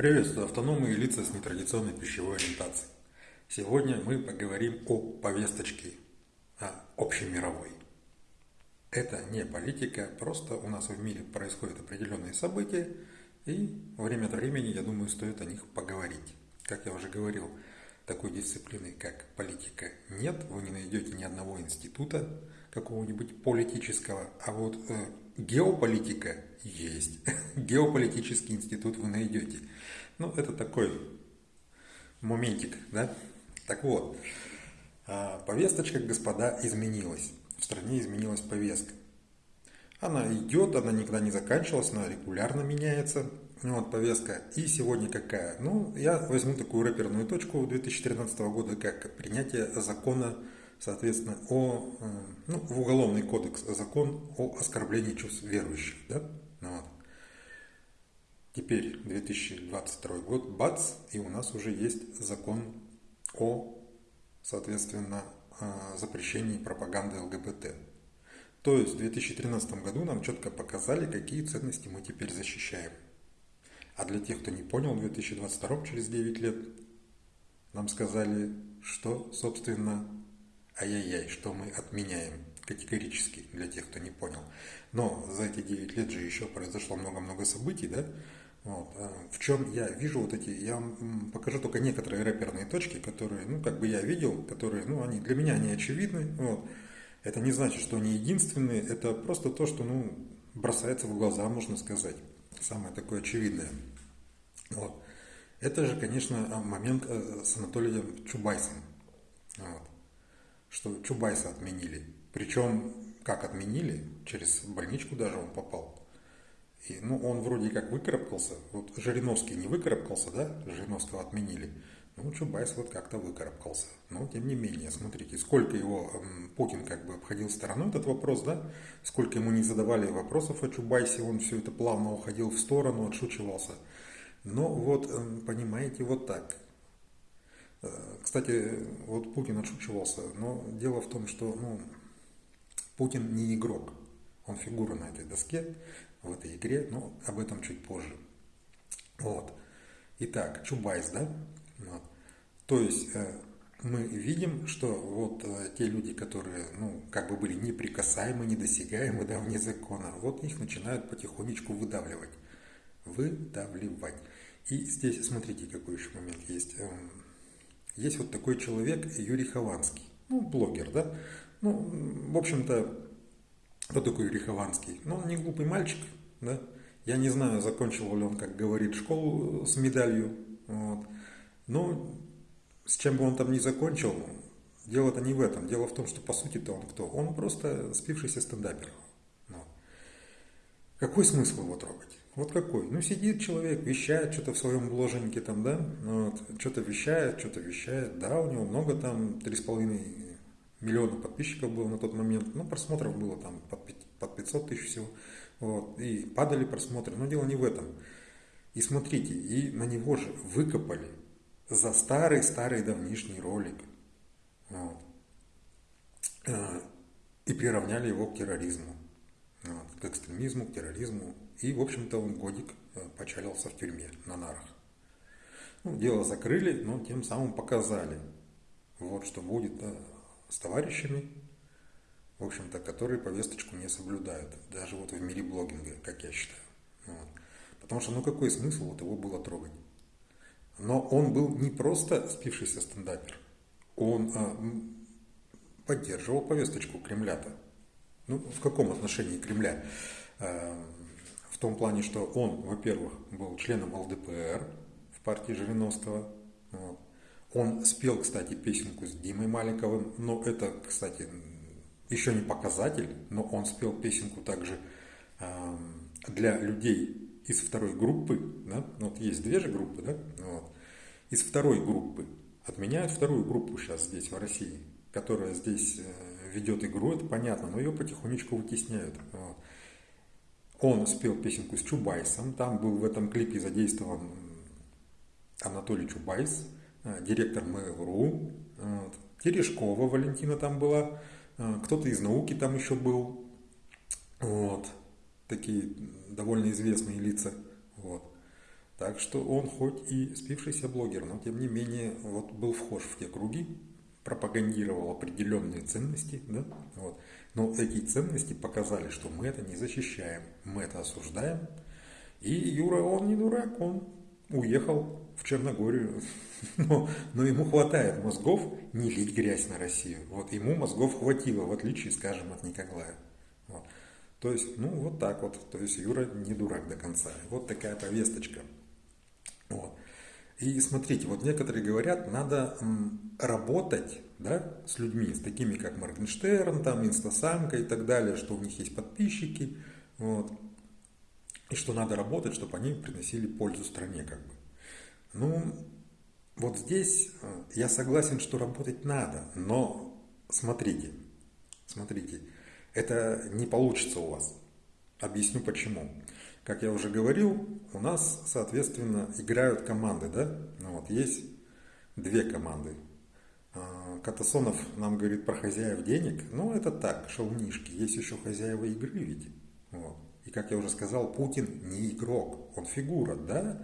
Приветствую автономные лица с нетрадиционной пищевой ориентацией. Сегодня мы поговорим о повесточке о общемировой. Это не политика, просто у нас в мире происходят определенные события, и время от времени, я думаю, стоит о них поговорить. Как я уже говорил, такой дисциплины, как политика, нет. Вы не найдете ни одного института какого-нибудь политического, а вот э, геополитика есть. Геополитический институт вы найдете. Ну, это такой моментик, да? Так вот, а, повесточка, господа, изменилась. В стране изменилась повестка. Она идет, она никогда не заканчивалась, она регулярно меняется. Ну, вот повестка. И сегодня какая? Ну, я возьму такую рэперную точку 2013 года, как принятие закона, соответственно, о, э, ну, в уголовный кодекс, закон о оскорблении чувств верующих, да? Ну, вот. Теперь 2022 год, бац, и у нас уже есть закон о, соответственно, а, запрещении пропаганды ЛГБТ. То есть в 2013 году нам четко показали, какие ценности мы теперь защищаем. А для тех, кто не понял, в 2022 через 9 лет нам сказали, что, собственно, ай-яй-яй, что мы отменяем категорически для тех, кто не понял. Но за эти 9 лет же еще произошло много-много событий, да? Вот. А в чем я вижу вот эти, я вам покажу только некоторые рэперные точки, которые, ну, как бы я видел, которые, ну, они для меня они очевидны. Вот. Это не значит, что они единственные, это просто то, что, ну, бросается в глаза, можно сказать. Самое такое очевидное. Вот. Это же, конечно, момент э, с Анатолием Чубайсом. Вот. Что Чубайса отменили. Причем, как отменили, через больничку даже он попал. И, ну, он вроде как выкарабкался. Вот Жириновский не выкарабкался, да? Жириновского отменили. Ну, Чубайс вот как-то выкарабкался. Но, тем не менее, смотрите, сколько его эм, Путин как бы обходил стороной этот вопрос, да? Сколько ему не задавали вопросов о Чубайсе, он все это плавно уходил в сторону, отшучивался. Но вот, понимаете, вот так. Кстати, вот Путин отшучивался, но дело в том, что ну, Путин не игрок, он фигура на этой доске, в этой игре, но об этом чуть позже. Вот. Итак, Чубайс, да? Вот. То есть э, мы видим, что вот э, те люди, которые, ну, как бы были неприкасаемы, недосягаемы, да, вне закона, вот их начинают потихонечку выдавливать. Выдавливать. И здесь, смотрите, какой еще момент есть. Есть вот такой человек Юрий Хованский, ну, блогер, да? Ну, в общем-то, кто такой Юрий Хованский? Ну, он не глупый мальчик, да? Я не знаю, закончил ли он, как говорит, школу с медалью. Вот. Но с чем бы он там ни закончил, дело-то не в этом. Дело в том, что по сути-то он кто? Он просто спившийся стендапер. Какой смысл его трогать? Вот какой? Ну, сидит человек, вещает что-то в своем бложеньке там, да? Вот. Что-то вещает, что-то вещает. Да, у него много там, три с половиной миллиона подписчиков было на тот момент, ну, просмотров было там под 500 тысяч всего, вот, и падали просмотры, но дело не в этом. И смотрите, и на него же выкопали за старый-старый давнишний ролик, вот, э, и приравняли его к терроризму, к экстремизму, к терроризму, и, в общем-то, он годик э, почалился в тюрьме на нарах. Ну, дело закрыли, но тем самым показали, вот что будет с товарищами, в общем-то, которые повесточку не соблюдают, даже вот в мире блогинга, как я считаю. Вот. Потому что, ну какой смысл вот его было трогать? Но он был не просто спившийся стендапер, он а, поддерживал повесточку Кремля-то. Ну, в каком отношении Кремля? А, в том плане, что он, во-первых, был членом ЛДПР в партии Жириновского, вот, он спел, кстати, песенку с Димой Маликовым, но это, кстати, еще не показатель, но он спел песенку также э, для людей из второй группы, да? Ну, вот есть две же группы, да? Вот. Из второй группы отменяют вторую группу сейчас здесь, в России, которая здесь э, ведет игру, это понятно, но ее потихонечку вытесняют. Он спел песенку с Чубайсом, там был в этом клипе задействован Анатолий Чубайс, Э, директор Mail.ru. Терешкова Валентина там была, э, кто-то из науки там еще был, вот, такие довольно известные лица, вот. Так что он хоть и спившийся блогер, но тем не менее вот был вхож в те круги, пропагандировал определенные ценности, да, вот. но эти ценности показали, что мы это не защищаем, мы это осуждаем. И Юра, он не дурак, он уехал в Черногорию, но, но ему хватает мозгов не лить грязь на Россию. Вот ему мозгов хватило, в отличие, скажем, от Николая. Вот. То есть, ну вот так вот. То есть Юра не дурак до конца. Вот такая повесточка. Вот. И смотрите, вот некоторые говорят, надо работать да, с людьми, с такими как Моргенштерн, там, Инстасамка и так далее, что у них есть подписчики, вот, и что надо работать, чтобы они приносили пользу стране, как бы. Ну, вот здесь э, я согласен, что работать надо, но смотрите, смотрите, это не получится у вас. Объясню почему. Как я уже говорил, у нас, соответственно, играют команды, да? Ну, вот есть две команды. А, Катасонов нам говорит про хозяев денег. Ну, это так, шалунишки. Есть еще хозяева игры ведь. Вот. И, как я уже сказал, Путин не игрок, он фигура, да?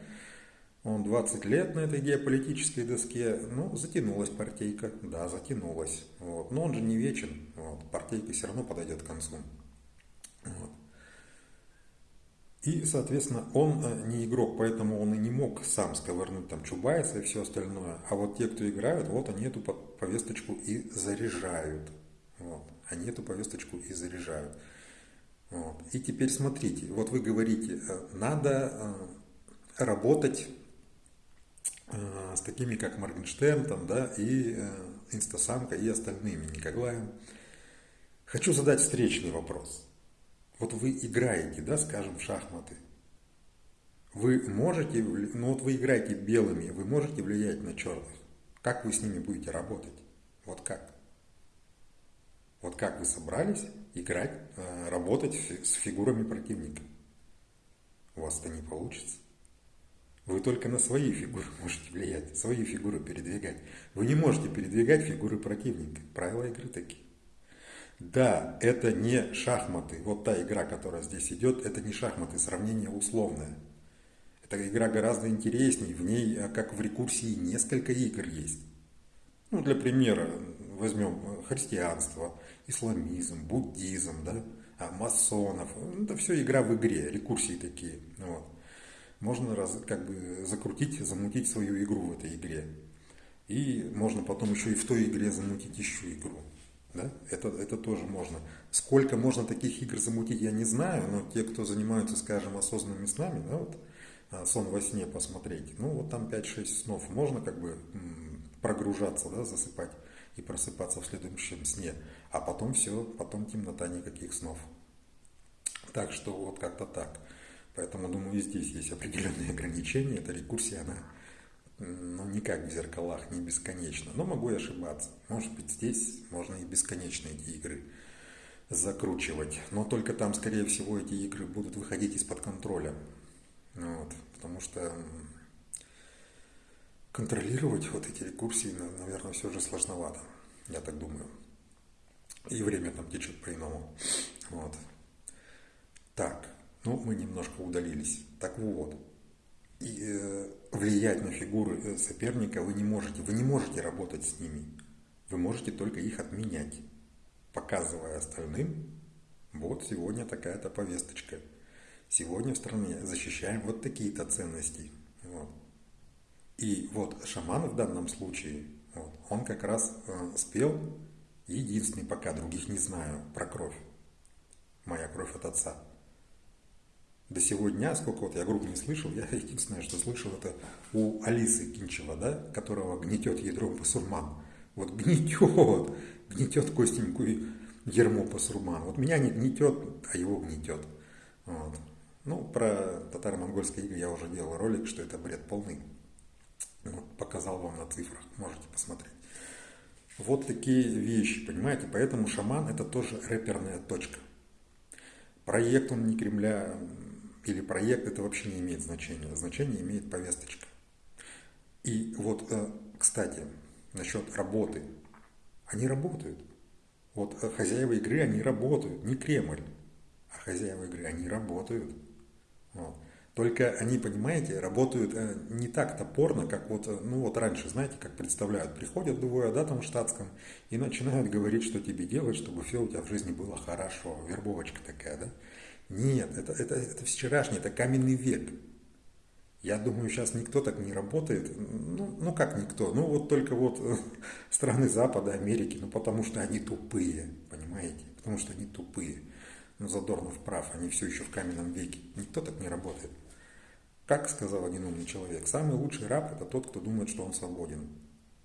Он 20 лет на этой геополитической доске, ну, затянулась партийка, да, затянулась. Вот. Но он же не вечен, вот. партийка все равно подойдет к концу. Вот. И, соответственно, он э, не игрок, поэтому он и не мог сам сковырнуть там Чубайса и все остальное. А вот те, кто играют, вот они эту повесточку и заряжают. Вот. Они эту повесточку и заряжают. Вот. И теперь смотрите, вот вы говорите, э, надо э, работать с такими, как Моргенштерн, там, да, и Инстасамка, и остальными, Николаем. Хочу задать встречный вопрос. Вот вы играете, да, скажем, в шахматы. Вы можете, ну вот вы играете белыми, вы можете влиять на черных. Как вы с ними будете работать? Вот как? Вот как вы собрались играть, э, работать с фигурами противника? У вас это не получится. Вы только на свои фигуры можете влиять, свои фигуры передвигать. Вы не можете передвигать фигуры противника. Правила игры такие. Да, это не шахматы. Вот та игра, которая здесь идет, это не шахматы, сравнение условное. Эта игра гораздо интереснее, в ней, э, как в рекурсии, несколько игр есть. Ну, для примера, возьмем христианство, исламизм, буддизм, да, а масонов. Это все игра в игре, рекурсии такие. Вот. Можно раз, как бы закрутить, замутить свою игру в этой игре. И можно потом еще и в той игре замутить еще игру. Да? Это, это тоже можно. Сколько можно таких игр замутить, я не знаю, но те, кто занимаются, скажем, осознанными снами, да, вот, а, сон во сне посмотреть, ну вот там 5-6 снов можно как бы прогружаться, да, засыпать и просыпаться в следующем сне, а потом все, потом темнота, никаких снов. Так что вот как-то так. Поэтому, думаю, и здесь есть определенные ограничения. Эта рекурсия, она ну, не как в зеркалах, не бесконечно. Но могу и ошибаться. Может быть, здесь можно и бесконечно эти игры закручивать. Но только там, скорее всего, эти игры будут выходить из-под контроля. Вот, потому что контролировать вот эти рекурсии, наверное, все же сложновато. Я так думаю. И время там течет по-иному. Вот. Так, ну мы немножко удалились. Так вот, и, э, влиять на фигуры э, соперника вы не можете. Вы не можете работать с ними. Вы можете только их отменять, показывая остальным, вот сегодня такая-то повесточка. Сегодня в стране защищаем вот такие-то ценности. Вот. И вот шаман в данном случае, вот, он как раз э, спел единственный, пока других не знаю, про кровь. Моя кровь от отца до сегодня, сколько вот я группу не слышал, я единственное, что слышал, это у Алисы Кинчева, да, которого гнетет ядром басурман. Вот гнетет, гнетет Костенькую ермо басурман. Вот меня не гнетет, а его гнетет. Вот. Ну, про татаро-монгольские игры я уже делал ролик, что это бред полный. Вот, показал вам на цифрах, можете посмотреть. Вот такие вещи, понимаете? Поэтому шаман это тоже рэперная точка. Проект он не Кремля или проект, это вообще не имеет значения. Значение имеет повесточка. И вот, э, кстати, насчет работы. Они работают. Вот э, хозяева игры, они работают. Не Кремль, а хозяева игры, они работают. Вот. Только они, понимаете, работают э, не так топорно, как вот, ну вот раньше, знаете, как представляют, приходят двое, да, там в штатском, и начинают говорить, что тебе делать, чтобы все у тебя в жизни было хорошо, вербовочка такая, да. Нет, это, это, это вчерашний, это каменный век. Я думаю, сейчас никто так не работает. Ну, ну как никто? Ну вот только вот э, страны Запада, Америки, ну потому что они тупые, понимаете? Потому что они тупые. Ну Задорнов прав, они все еще в каменном веке. Никто так не работает. Как сказал один умный человек, самый лучший раб – это тот, кто думает, что он свободен.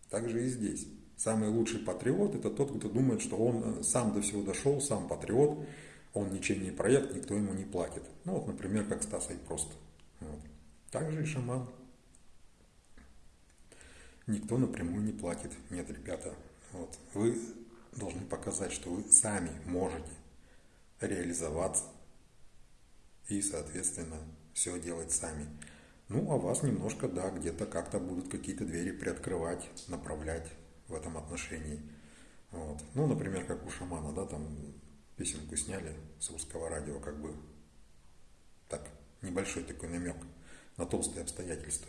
Так же и здесь. Самый лучший патриот – это тот, кто думает, что он э, сам до всего дошел, сам патриот, он ничем не проект, никто ему не платит. Ну вот, например, как Стасой просто. Вот. Так же и шаман. Никто напрямую не платит. Нет, ребята, вот. вы должны показать, что вы сами можете реализоваться и, соответственно, все делать сами. Ну, а вас немножко, да, где-то как-то будут какие-то двери приоткрывать, направлять в этом отношении. Вот. Ну, например, как у шамана, да, там песенку сняли с русского радио, как бы так, небольшой такой намек на толстые обстоятельства.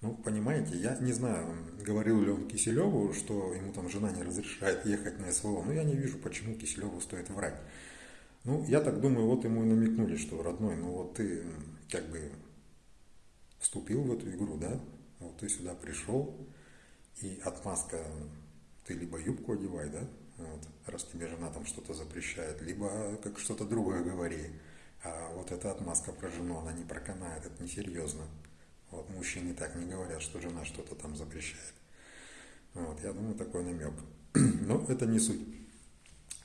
Ну, понимаете, я не знаю, говорил ли он Киселеву, что ему там жена не разрешает ехать на СВО, но я не вижу, почему Киселеву стоит врать. Ну, я так думаю, вот ему и намекнули, что, родной, ну вот ты как бы вступил в эту игру, да, вот ты сюда пришел, и отмазка, ты либо юбку одевай, да, вот, раз тебе жена там что-то запрещает, либо как что-то другое говори. А вот эта отмазка про жену, она не проканает, это несерьезно. Вот, мужчины так не говорят, что жена что-то там запрещает. Вот, я думаю, такой намек. Но это не суть.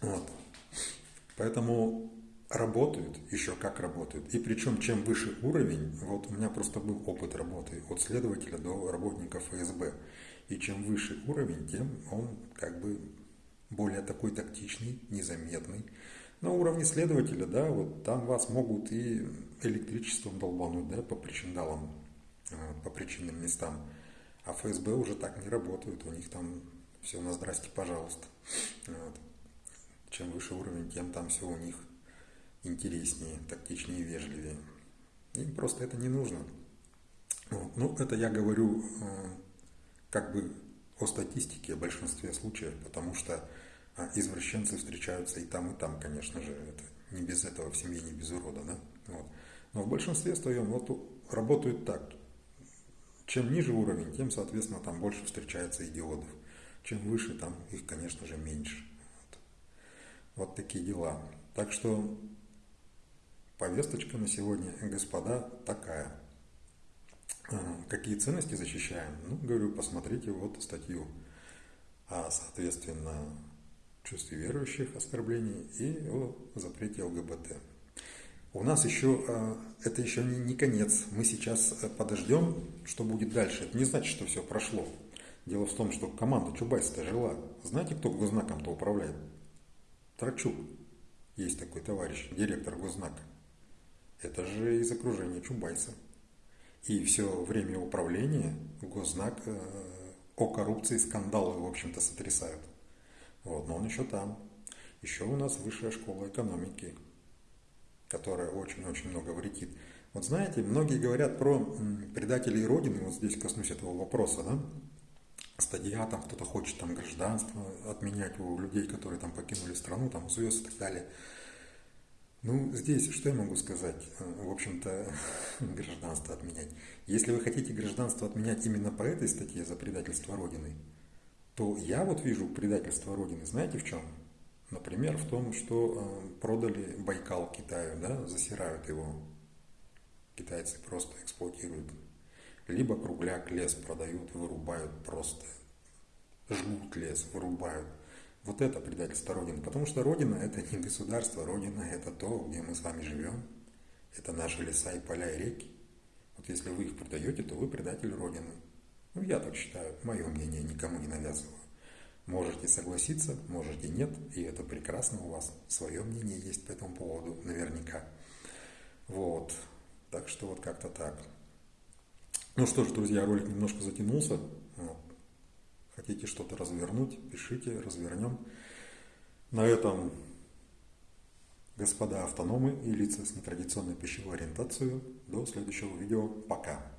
Вот. Поэтому работают, еще как работают. И причем, чем выше уровень, вот у меня просто был опыт работы от следователя до работника ФСБ. И чем выше уровень, тем он как бы более такой тактичный, незаметный. На уровне следователя, да, вот там вас могут и электричеством долбануть, да, по причиндалам, э, по причинным местам. А ФСБ уже так не работают, у них там все на здрасте, пожалуйста. Вот. Чем выше уровень, тем там все у них интереснее, тактичнее, вежливее. Им просто это не нужно. Вот. Ну, это я говорю э, как бы о статистике, о большинстве случаев, потому что а, извращенцы встречаются и там, и там, конечно же, это не без этого в семье, не без урода, да? Вот. Но в большинстве своем вот работают так. Чем ниже уровень, тем, соответственно, там больше встречается идиотов. Чем выше, там их, конечно же, меньше. Вот, вот такие дела. Так что повесточка на сегодня, господа, такая. А, какие ценности защищаем? Ну, говорю, посмотрите вот статью. А, соответственно, чувстве верующих оскорблений и о запрете ЛГБТ. У нас еще, а, это еще не, не конец. Мы сейчас э, подождем, что будет дальше. Это не значит, что все прошло. Дело в том, что команда Чубайса-то жила. Знаете, кто гознаком-то управляет? Трачук. Есть такой товарищ, директор гознака. Это же из окружения Чубайса. И все время управления гознак э, о коррупции скандалы, в общем-то, сотрясают. Вот, но он еще там. Еще у нас высшая школа экономики, которая очень-очень много вредит. Вот знаете, многие говорят про предателей Родины, вот здесь коснусь этого вопроса, да? Стадия, там кто-то хочет там гражданство отменять у людей, которые там покинули страну, там звезд и так далее. Ну, здесь что я могу сказать? В общем-то, гражданство отменять. Если вы хотите гражданство отменять именно по этой статье за предательство Родины, то я вот вижу предательство Родины, знаете в чем? Например, в том, что э, продали Байкал Китаю, да, засирают его. Китайцы просто эксплуатируют. Либо кругляк, лес продают, вырубают просто. Жгут лес, вырубают. Вот это предательство Родины. Потому что Родина это не государство, Родина это то, где мы с вами живем. Это наши леса и поля и реки. Вот если вы их продаете, то вы предатель Родины. Ну, я так считаю, мое мнение никому не навязываю. Можете согласиться, можете нет, и это прекрасно, у вас свое мнение есть по этому поводу, наверняка. Вот, так что вот как-то так. Ну что ж, друзья, ролик немножко затянулся. Вот. Хотите что-то развернуть, пишите, развернем. На этом господа автономы и лица с нетрадиционной пищевой ориентацией. До следующего видео. Пока.